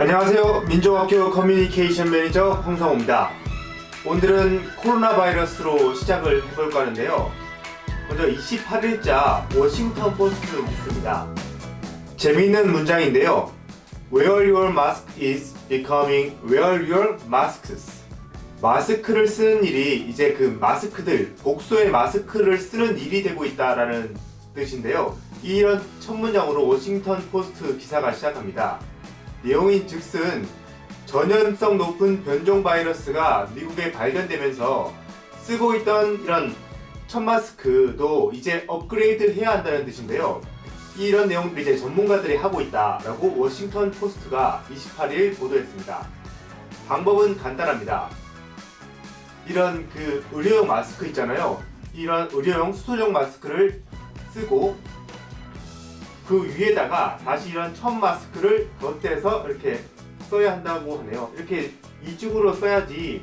안녕하세요. 민족학교 커뮤니케이션 매니저 홍성호입니다. 오늘은 코로나 바이러스로 시작을 해볼까 하는데요. 먼저 28일자 워싱턴 포스트 뉴스입니다. 재미있는 문장인데요. Wear your mask is becoming wear your masks. 마스크를 쓰는 일이 이제 그 마스크들, 복수의 마스크를 쓰는 일이 되고 있다라는 뜻인데요. 이런 첫 문장으로 워싱턴 포스트 기사가 시작합니다. 내용인 즉슨 전염성 높은 변종 바이러스가 미국에 발견되면서 쓰고 있던 이런 천 마스크도 이제 업그레이드 해야 한다는 뜻인데요. 이런 내용들 이제 전문가들이 하고 있다라고 워싱턴 포스트가 28일 보도했습니다. 방법은 간단합니다. 이런 그 의료용 마스크 있잖아요. 이런 의료용 수술용 마스크를 쓰고 그 위에다가 다시 이런 첫 마스크를 덧대서 이렇게 써야 한다고 하네요. 이렇게 이중으로 써야지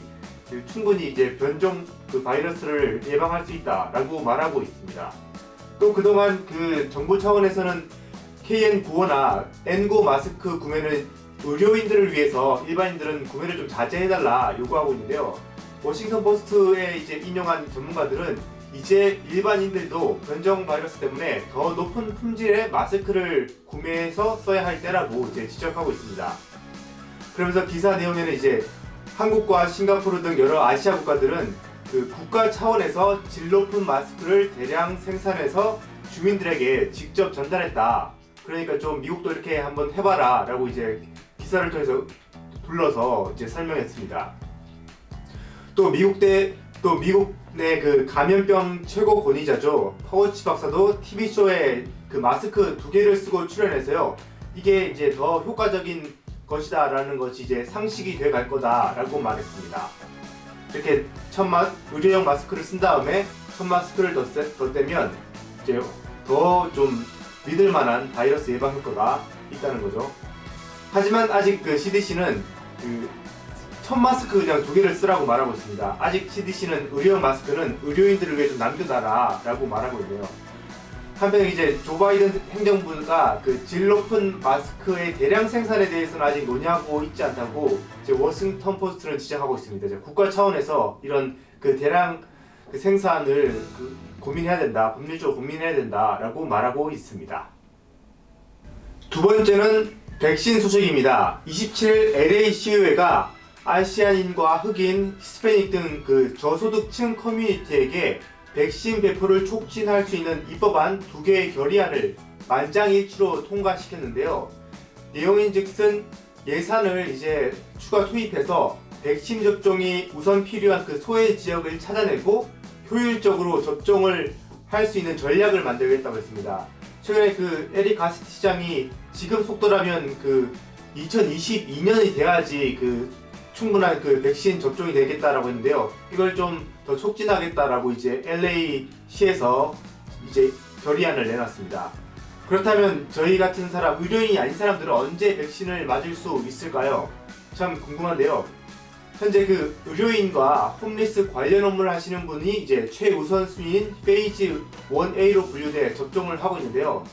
그 충분히 이제 변종 그 바이러스를 예방할 수 있다라고 말하고 있습니다. 또 그동안 그 정부 차원에서는 KN95나 N9 마스크 구매는 의료인들을 위해서 일반인들은 구매를 좀 자제해달라 요구하고 있는데요. 워싱턴 포스트에 이제 인용한 전문가들은 이제 일반인들도 변종 바이러스 때문에 더 높은 품질의 마스크를 구매해서 써야 할 때라고 이제 지적하고 있습니다. 그러면서 기사 내용에는 이제 한국과 싱가포르 등 여러 아시아 국가들은 그 국가 차원에서 질 높은 마스크를 대량 생산해서 주민들에게 직접 전달했다. 그러니까 좀 미국도 이렇게 한번 해봐라 라고 이제 기사를 통해서 불러서 이제 설명했습니다. 또 미국 대, 또 미국 내그 감염병 최고 권위자죠. 파우치 박사도 TV쇼에 그 마스크 두 개를 쓰고 출연해서요. 이게 이제 더 효과적인 것이다 라는 것이 이제 상식이 돼 갈 거다 라고 말했습니다. 이렇게 첫 마 의료용 마스크를 쓴 다음에 첫 마스크를 덧대면 이제 더 좀 믿을 만한 바이러스 예방 효과가 있다는 거죠. 하지만 아직 그 CDC는 그 천 마스크 그냥 두 개를 쓰라고 말하고 있습니다. 아직 CDC는 의료용 마스크는 의료인들을 위해 좀 남겨놔라 라고 말하고 있네요. 한편 이제 조 바이든 행정부가 그 질 높은 마스크의 대량 생산에 대해서는 아직 논의하고 있지 않다고 이제 워싱턴 포스트는 지적하고 있습니다. 이제 국가 차원에서 이런 그 대량 그 생산을 그 고민해야 된다, 법률적으로 고민해야 된다라고 말하고 있습니다. 두 번째는 백신 소식입니다. 27일 LA 시의회가 아시아인과 흑인, 히스패닉 등 그 저소득층 커뮤니티에게 백신 배포를 촉진할 수 있는 입법안 두 개의 결의안을 만장일치로 통과시켰는데요. 내용인 즉슨 예산을 이제 추가 투입해서 백신 접종이 우선 필요한 그 소외 지역을 찾아내고 효율적으로 접종을 할 수 있는 전략을 만들겠다고 했습니다. 최근에 그 에릭 가스티 시장이 지금 속도라면 그 2022년이 돼야지 그 충분한 그 백신 접종이 되겠다라고 했는데요. 이걸 좀 더 촉진하겠다라고 이제 LA 시에서 이제 결의안을 내놨습니다. 그렇다면 저희 같은 사람, 의료인이 아닌 사람들은 언제 백신을 맞을 수 있을까요? 참 궁금한데요. 현재 그 의료인과 홈리스 관련 업무를 하시는 분이 이제 최우선순위인 Phase 1A로 분류돼 접종을 하고 있는데요.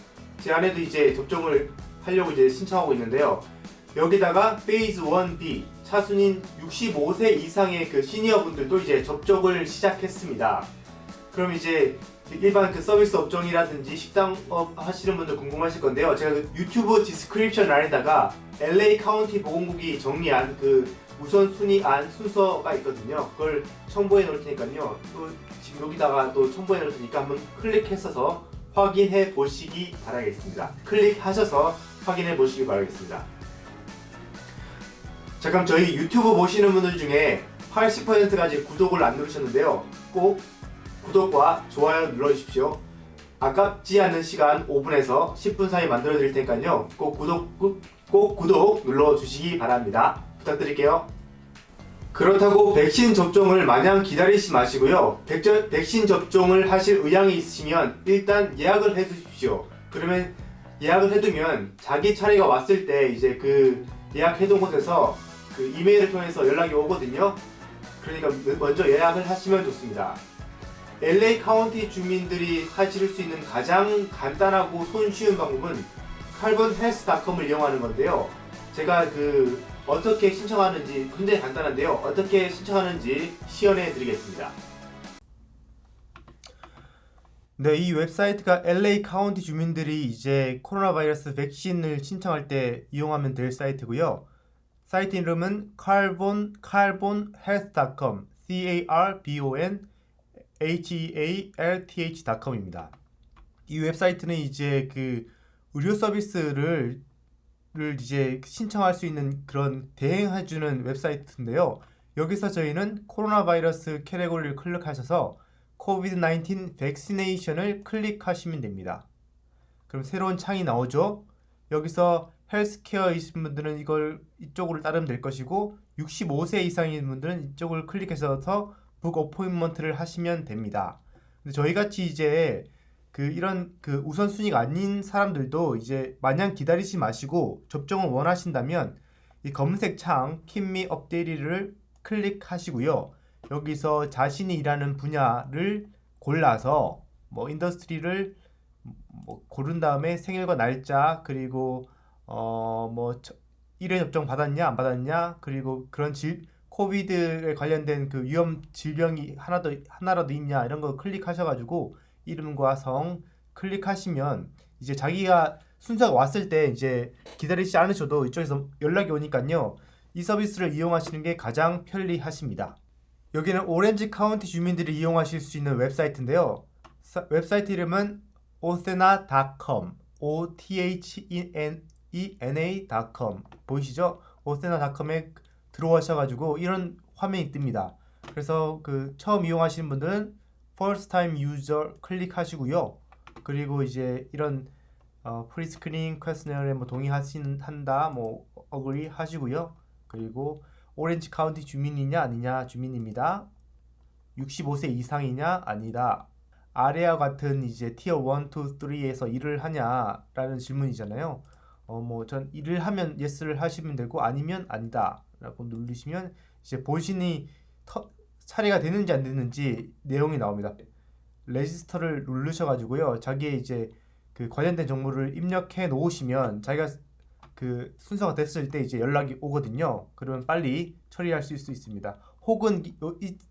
제 아내도 이제 접종을 하려고 이제 신청하고 있는데요. 여기다가 Phase 1B 차순인 65세 이상의 그 시니어 분들도 이제 접종을 시작했습니다. 그럼 이제 일반 그 서비스 업종이라든지 식당업 하시는 분들 궁금하실 건데요. 제가 그 유튜브 description 란에다가 LA 카운티 보건국이 정리한 그 우선순위 안 순서가 있거든요. 그걸 첨부해 놓을 테니까요. 또 지금 여기다가 또 첨부해 놓을 테니까 한번 클릭했어서 확인해 보시기 바라겠습니다. 클릭하셔서 확인해 보시기 바라겠습니다. 자 그럼 저희 유튜브 보시는 분들 중에 80%까지 구독을 안 누르셨는데요. 꼭 구독과 좋아요 눌러주십시오. 아깝지 않은 시간 5분에서 10분 사이 만들어 드릴 테니까요. 꼭 구독, 꼭 구독 눌러주시기 바랍니다. 부탁드릴게요. 그렇다고 백신 접종을 마냥 기다리지 마시고요. 백저, 백신 접종을 하실 의향이 있으시면 일단 예약을 해 주십시오. 그러면 예약을 해두면 자기 차례가 왔을 때 이제 그 예약해둔 곳에서 그 이메일을 통해서 연락이 오거든요. 그러니까 먼저 예약을 하시면 좋습니다. LA 카운티 주민들이 하실 수 있는 가장 간단하고 손쉬운 방법은 carbonhealth.com을 이용하는 건데요. 제가 그 어떻게 신청하는지 굉장히 간단한데요. 어떻게 신청하는지 시연해 드리겠습니다. 네, 이 웹사이트가 LA 카운티 주민들이 이제 코로나 바이러스 백신을 신청할 때 이용하면 될 사이트고요. 사이트 이름은 carbon carbonhealth.com c a r b o n h e a l t h.com입니다. 이 웹사이트는 이제 그 의료 서비스를 를 이제 신청할 수 있는 그런 대행해주는 웹사이트인데요. 여기서 저희는 코로나 바이러스 category를 클릭하셔서 COVID-19 vaccination을 클릭하시면 됩니다. 그럼 새로운 창이 나오죠. 여기서 healthcare이신 분들은 이걸 이쪽으로 따르면 될 것이고 65세 이상인 분들은 이쪽을 클릭해서 book appointment를 하시면 됩니다. 근데 저희 같이 이제 그 이런 그 우선순위가 아닌 사람들도 이제 마냥 기다리지 마시고 접종을 원하신다면 이 검색 창 Keep me updated를 클릭하시고요. 여기서 자신이 일하는 분야를 골라서 뭐 industry를 뭐 고른 다음에 생일과 날짜 그리고 어뭐 1회 접종 받았냐 안 받았냐 그리고 그런 질 COVID에 관련된 그 위험 질병이 하나도 하나라도 있냐 이런 거 클릭하셔가지고 이름과 성 클릭하시면 이제 자기가 순서가 왔을 때 이제 기다리지 않으셔도 이쪽에서 연락이 오니까요. 이 서비스를 이용하시는 게 가장 편리하십니다. 여기는 오렌지 카운티 주민들이 이용하실 수 있는 웹사이트인데요. 사, 웹사이트 이름은 othena.com o t h e 보이시죠? othena.com에 들어오셔가지고 이런 화면이 뜹니다. 그래서 그 처음 이용하시는 분들은 first time user 클릭하시고요. 그리고 이제 이런 어, pre-screen questionnaire에 뭐 동의하신 한다 뭐 agree 하시고요. 그리고 오렌지 카운티 주민이냐 아니냐 주민입니다. 65세 이상이냐 아니다. 아래와 같은 이제 tier 1, 2, 3에서 일을 하냐라는 질문이잖아요. 어 뭐 전 일을 하면 yes를 하시면 되고 아니면 아니다 라고 누르시면 이제 본인이 터, 처리가 되는지 안 되는지 내용이 나옵니다. register를 누르셔가지고요. 자기의 이제 그 관련된 정보를 입력해 놓으시면 자기가 그 순서가 됐을 때 이제 연락이 오거든요. 그러면 빨리 처리할 수 있습니다. 혹은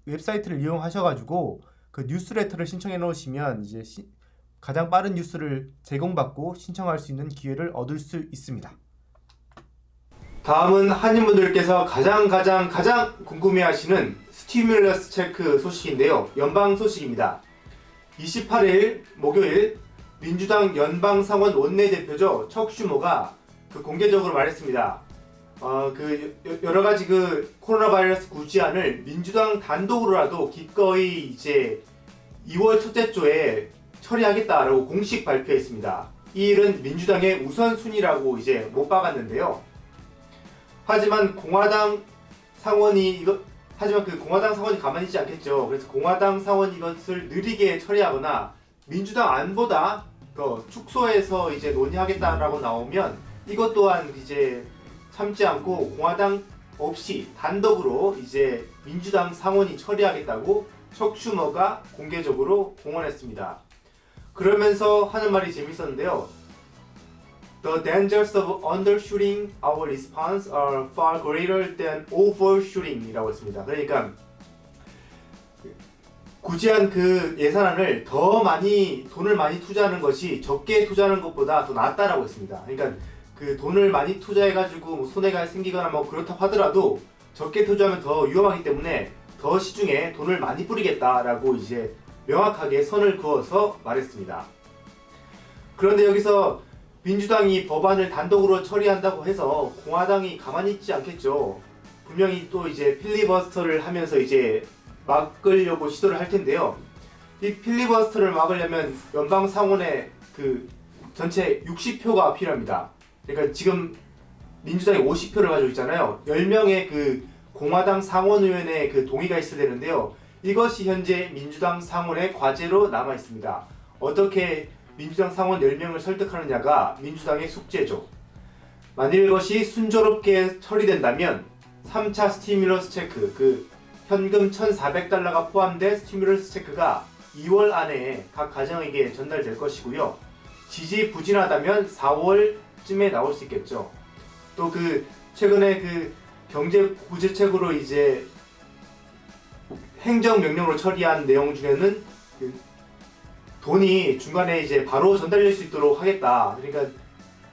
웹사이트를 이용하셔가지고 그 뉴스레터를 신청해 놓으시면 이제 시, 가장 빠른 뉴스를 제공받고 신청할 수 있는 기회를 얻을 수 있습니다. 다음은 한인분들께서 가장 가장 가장 궁금해하시는 스티뮬러스 체크 소식인데요. 연방 소식입니다. 28일 목요일 민주당 연방상원 원내대표죠 척슈모가 그 공개적으로 말했습니다. 어, 그 여러 가지 그 코로나 바이러스 구제안을 민주당 단독으로라도 기꺼이 이제 2월 첫째 주에 처리하겠다라고 공식 발표했습니다. 이 일은 민주당의 우선순위라고 이제 못 박았는데요. 하지만 공화당 상원이 이거 하지만 그 공화당 상원이 가만히 있지 않겠죠. 그래서 공화당 상원이 이것을 느리게 처리하거나 민주당 안보다 더 축소해서 이제 논의하겠다라고 나오면 이것 또한 이제 참지 않고 공화당 없이 단독으로 이제 민주당 상원이 처리하겠다고 척슈머가 공개적으로 공언했습니다. 그러면서 하는 말이 재밌었는데요. The dangers of undershooting our response are far greater than overshooting이라고 했습니다. 그러니까 구제한 그 예산안을 더 많이 돈을 많이 투자하는 것이 적게 투자하는 것보다 더 낫다라고 했습니다. 그러니까 그 돈을 많이 투자해가지고 뭐 손해가 생기거나 뭐 그렇다고 하더라도 적게 투자하면 더 위험하기 때문에 더 시중에 돈을 많이 뿌리겠다라고 이제 명확하게 선을 그어서 말했습니다. 그런데 여기서 민주당이 법안을 단독으로 처리한다고 해서 공화당이 가만히 있지 않겠죠. 분명히 또 이제 필리버스터를 하면서 이제 막으려고 시도를 할 텐데요. 이 필리버스터를 막으려면 연방 상원의 그 전체 60표가 필요합니다. 그러니까 지금 민주당이 50표를 가지고 있잖아요. 10명의 그 공화당 상원의원의 그 동의가 있어야 되는데요. 이것이 현재 민주당 상원의 과제로 남아 있습니다. 어떻게 민주당 상원 10명을 설득하느냐가 민주당의 숙제죠. 만일 이것이 순조롭게 처리된다면 3차 스티뮬러스 체크, 그 현금 1,400달러가 포함된 스티뮬러스 체크가 2월 안에 각 가정에게 전달될 것이고요. 지지부진하다면 4월 쯤에 나올 수 있겠죠. 또 그 최근에 그 경제 구제책으로 이제 행정 명령으로 처리한 내용 중에는 그 돈이 중간에 이제 바로 전달될 수 있도록 하겠다. 그러니까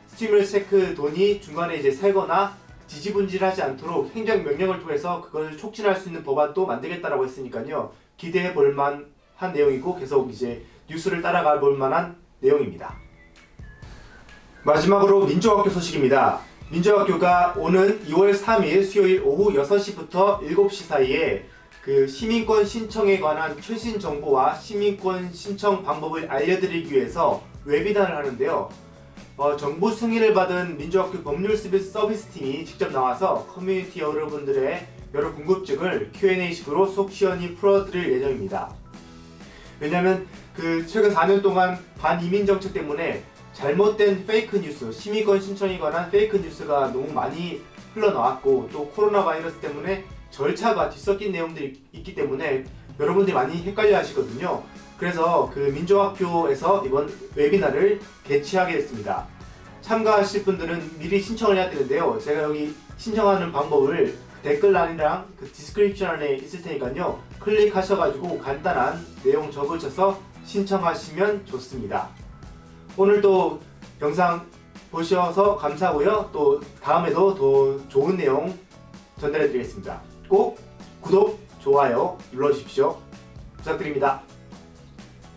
스티뮬러스 체크 돈이 중간에 이제 새거나 지지분질하지 않도록 행정 명령을 통해서 그걸 촉진할 수 있는 법안도 만들겠다라고 했으니까요. 기대해 볼 만한 내용이고 계속 이제 뉴스를 따라가 볼 만한 내용입니다. 마지막으로 민족학교 소식입니다. 민족학교가 오는 2월 3일 수요일 오후 6시부터 7시 사이에 그 시민권 신청에 관한 최신 정보와 시민권 신청 방법을 알려드리기 위해서 webinar를 하는데요. 어, 정부 승인을 받은 민족학교 법률 서비스 서비스 팀이 직접 나와서 커뮤니티 여러분들의 여러 궁금증을 Q&A식으로 속 시원히 풀어드릴 예정입니다. 왜냐하면 그 최근 4년 동안 반이민 정책 때문에 잘못된 fake news, 시민권 신청에 관한 fake news가 너무 많이 흘러나왔고 또 코로나 바이러스 때문에 절차가 뒤섞인 내용들이 있기 때문에 여러분들이 많이 헷갈려 하시거든요. 그래서 그 민족학교에서 이번 webinar를 개최하게 됐습니다. 참가하실 분들은 미리 신청을 해야 되는데요. 제가 여기 신청하는 방법을 댓글란이랑 그 description 안에 있을 테니까요. 클릭하셔가지고 간단한 내용 적으셔서 신청하시면 좋습니다. 오늘도 영상 보셔서 감사하고요. 또 다음에도 더 좋은 내용 전달해 드리겠습니다. 꼭 구독, 좋아요 눌러주십시오. 부탁드립니다.